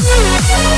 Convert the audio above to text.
Música